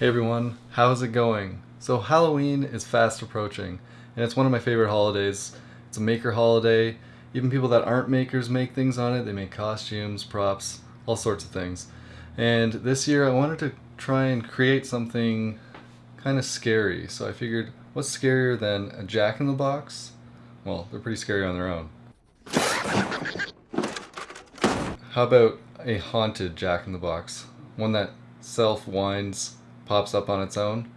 Hey everyone, how's it going? So Halloween is fast approaching, and it's one of my favorite holidays. It's a maker holiday. Even people that aren't makers make things on it. They make costumes, props, all sorts of things. And this year I wanted to try and create something kind of scary. So I figured, what's scarier than a jack-in-the-box? Well, they're pretty scary on their own. How about a haunted jack-in-the-box? One that self-winds pops up on its own.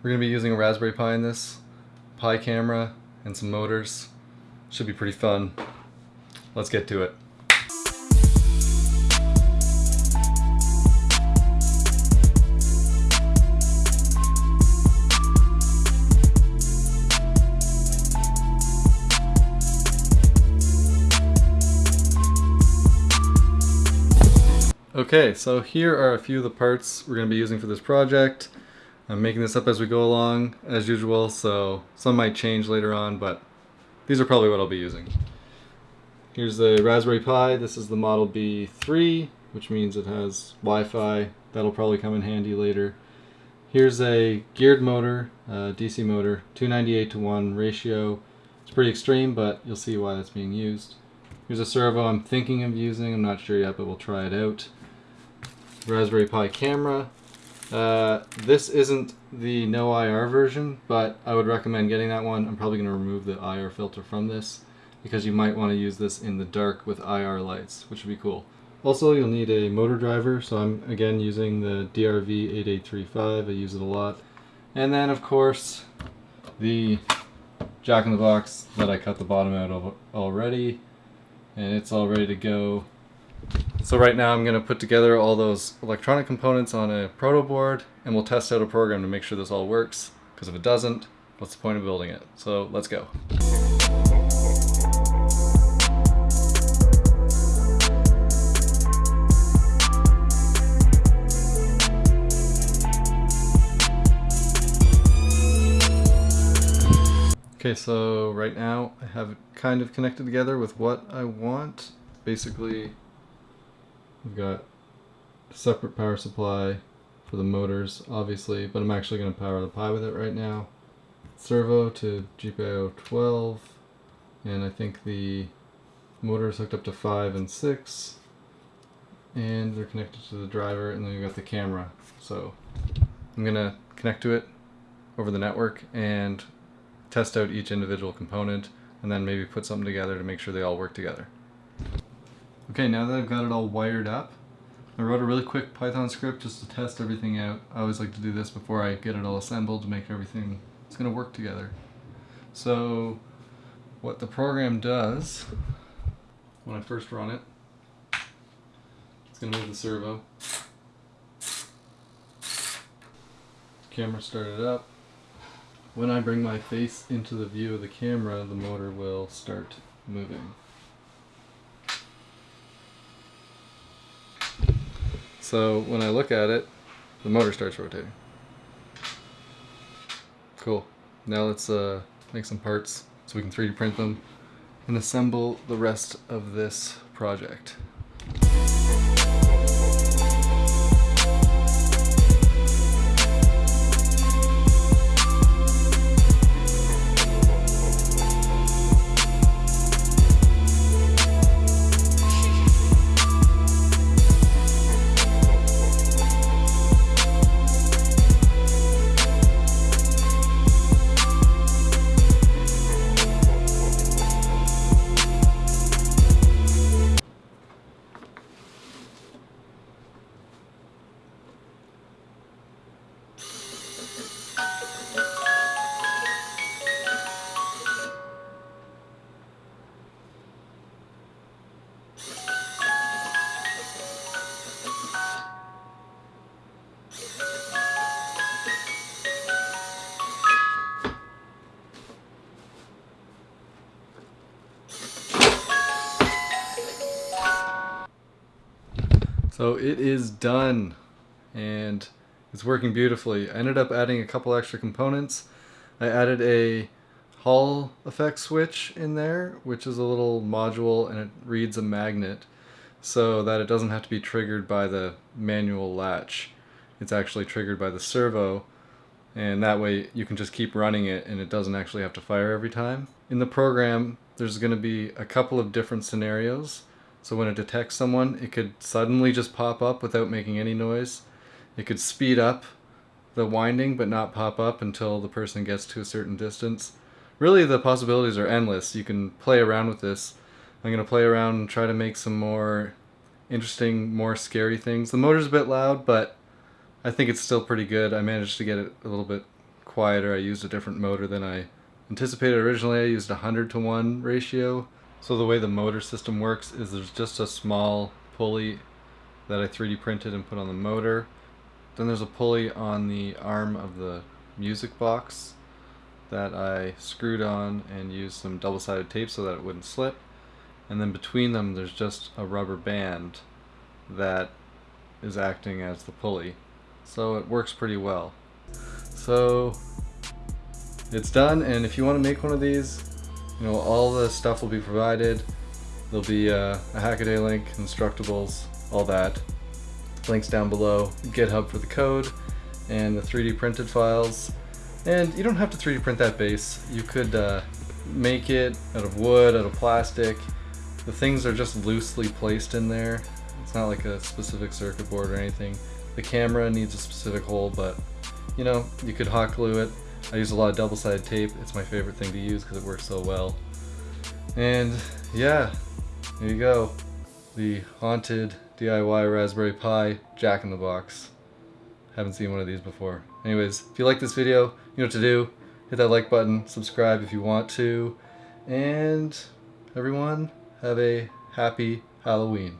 We're going to be using a Raspberry Pi in this, Pi camera, and some motors. Should be pretty fun. Let's get to it. Okay, so here are a few of the parts we're going to be using for this project. I'm making this up as we go along, as usual, so some might change later on, but these are probably what I'll be using. Here's the Raspberry Pi. This is the Model B3, which means it has Wi-Fi. That'll probably come in handy later. Here's a geared motor, DC motor, 298 to 1 ratio. It's pretty extreme, but you'll see why that's being used. Here's a servo I'm thinking of using. I'm not sure yet, but we'll try it out. Raspberry Pi camera. Uh, this isn't the no IR version, but I would recommend getting that one. I'm probably going to remove the IR filter from this because you might want to use this in the dark with IR lights, which would be cool. Also, you'll need a motor driver, so I'm again using the DRV8835. I use it a lot. And then, of course, the jack-in-the-box that I cut the bottom out of already, and it's all ready to go so right now I'm going to put together all those electronic components on a proto board and we'll test out a program to make sure this all works because if it doesn't, what's the point of building it? So let's go. Okay, so right now I have it kind of connected together with what I want. Basically, We've got separate power supply for the motors, obviously, but I'm actually going to power the Pi with it right now. Servo to GPIO 12, and I think the motor is hooked up to 5 and 6, and they're connected to the driver, and then we've got the camera. So I'm going to connect to it over the network and test out each individual component, and then maybe put something together to make sure they all work together. Okay, now that I've got it all wired up, I wrote a really quick Python script just to test everything out. I always like to do this before I get it all assembled to make everything it's going to work together. So what the program does when I first run it, it's going to move the servo. Camera started up. When I bring my face into the view of the camera, the motor will start moving. So when I look at it, the motor starts rotating. Cool. Now let's uh, make some parts so we can 3D print them and assemble the rest of this project. So it is done and it's working beautifully. I ended up adding a couple extra components. I added a Hall effect switch in there, which is a little module and it reads a magnet so that it doesn't have to be triggered by the manual latch. it's actually triggered by the servo and that way you can just keep running it and it doesn't actually have to fire every time. In the program there's going to be a couple of different scenarios so when it detects someone it could suddenly just pop up without making any noise. It could speed up the winding but not pop up until the person gets to a certain distance. Really the possibilities are endless. You can play around with this. I'm going to play around and try to make some more interesting, more scary things. The motor's a bit loud but I think it's still pretty good. I managed to get it a little bit quieter. I used a different motor than I anticipated originally. I used a 100 to 1 ratio. So the way the motor system works is there's just a small pulley that I 3D printed and put on the motor. Then there's a pulley on the arm of the music box that I screwed on and used some double-sided tape so that it wouldn't slip. And then between them there's just a rubber band that is acting as the pulley so it works pretty well. So it's done and if you want to make one of these, you know, all the stuff will be provided. There'll be uh, a Hackaday link, Instructables, all that. Links down below, GitHub for the code, and the 3D printed files. And you don't have to 3D print that base. You could uh, make it out of wood, out of plastic. The things are just loosely placed in there. It's not like a specific circuit board or anything. The camera needs a specific hole, but you know, you could hot glue it. I use a lot of double-sided tape. It's my favorite thing to use because it works so well. And yeah, there you go. The haunted DIY Raspberry Pi Jack-in-the-Box. Haven't seen one of these before. Anyways, if you like this video, you know what to do. Hit that like button, subscribe if you want to, and everyone, have a happy Halloween.